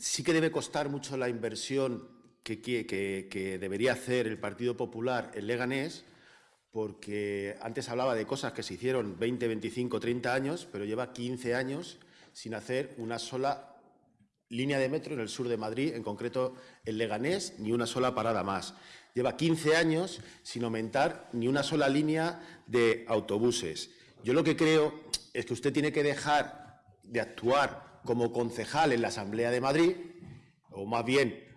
sí que debe costar mucho la inversión que, debería hacer el Partido Popular en Leganés, porque antes hablaba de cosas que se hicieron 20, 25, 30 años, pero lleva 15 años sin hacer una sola línea de metro en el sur de Madrid, en concreto en Leganés, ni una sola parada más. Lleva 15 años sin aumentar ni una sola línea de autobuses. Yo lo que creo es que usted tiene que dejar de actuar como concejal en la Asamblea de Madrid, o más bien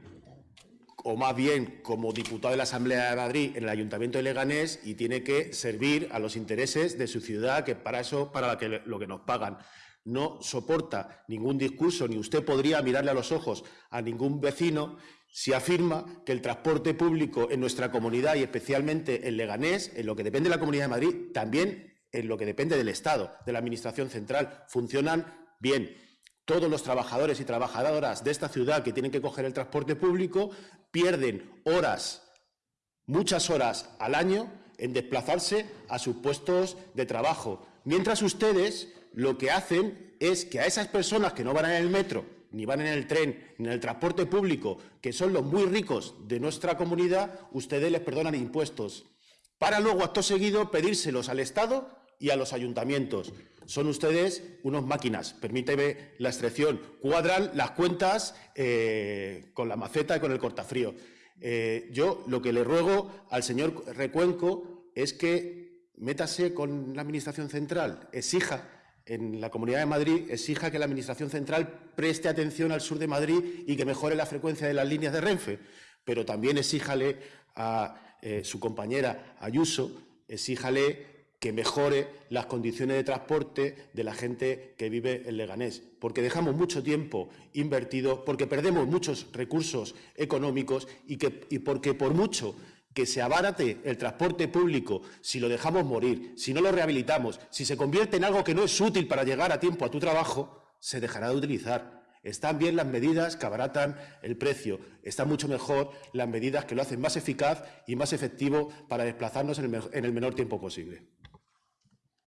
o más bien como diputado de la Asamblea de Madrid en el Ayuntamiento de Leganés y tiene que servir a los intereses de su ciudad, que para eso, para lo que nos pagan no soporta ningún discurso, ni usted podría mirarle a los ojos a ningún vecino si afirma que el transporte público en nuestra comunidad y especialmente en Leganés, en lo que depende de la Comunidad de Madrid, también en lo que depende del Estado, de la Administración central, funcionan bien. Todos los trabajadores y trabajadoras de esta ciudad que tienen que coger el transporte público pierden horas, muchas horas al año en desplazarse a sus puestos de trabajo, mientras ustedes lo que hacen es que a esas personas que no van en el metro, ni van en el tren, ni en el transporte público, que son los muy ricos de nuestra comunidad, ustedes les perdonan impuestos, para luego, acto seguido, pedírselos al Estado y a los ayuntamientos. Son ustedes unos máquinas, permíteme la excepción, cuadran las cuentas eh, con la maceta y con el cortafrío. Eh, yo lo que le ruego al señor Recuenco es que métase con la Administración central, exija en la Comunidad de Madrid exija que la Administración central preste atención al sur de Madrid y que mejore la frecuencia de las líneas de Renfe, pero también exíjale a eh, su compañera Ayuso, exíjale que mejore las condiciones de transporte de la gente que vive en Leganés, porque dejamos mucho tiempo invertido, porque perdemos muchos recursos económicos y, que, y porque por mucho que se abarate el transporte público si lo dejamos morir, si no lo rehabilitamos, si se convierte en algo que no es útil para llegar a tiempo a tu trabajo, se dejará de utilizar. Están bien las medidas que abaratan el precio, están mucho mejor las medidas que lo hacen más eficaz y más efectivo para desplazarnos en el, menor tiempo posible.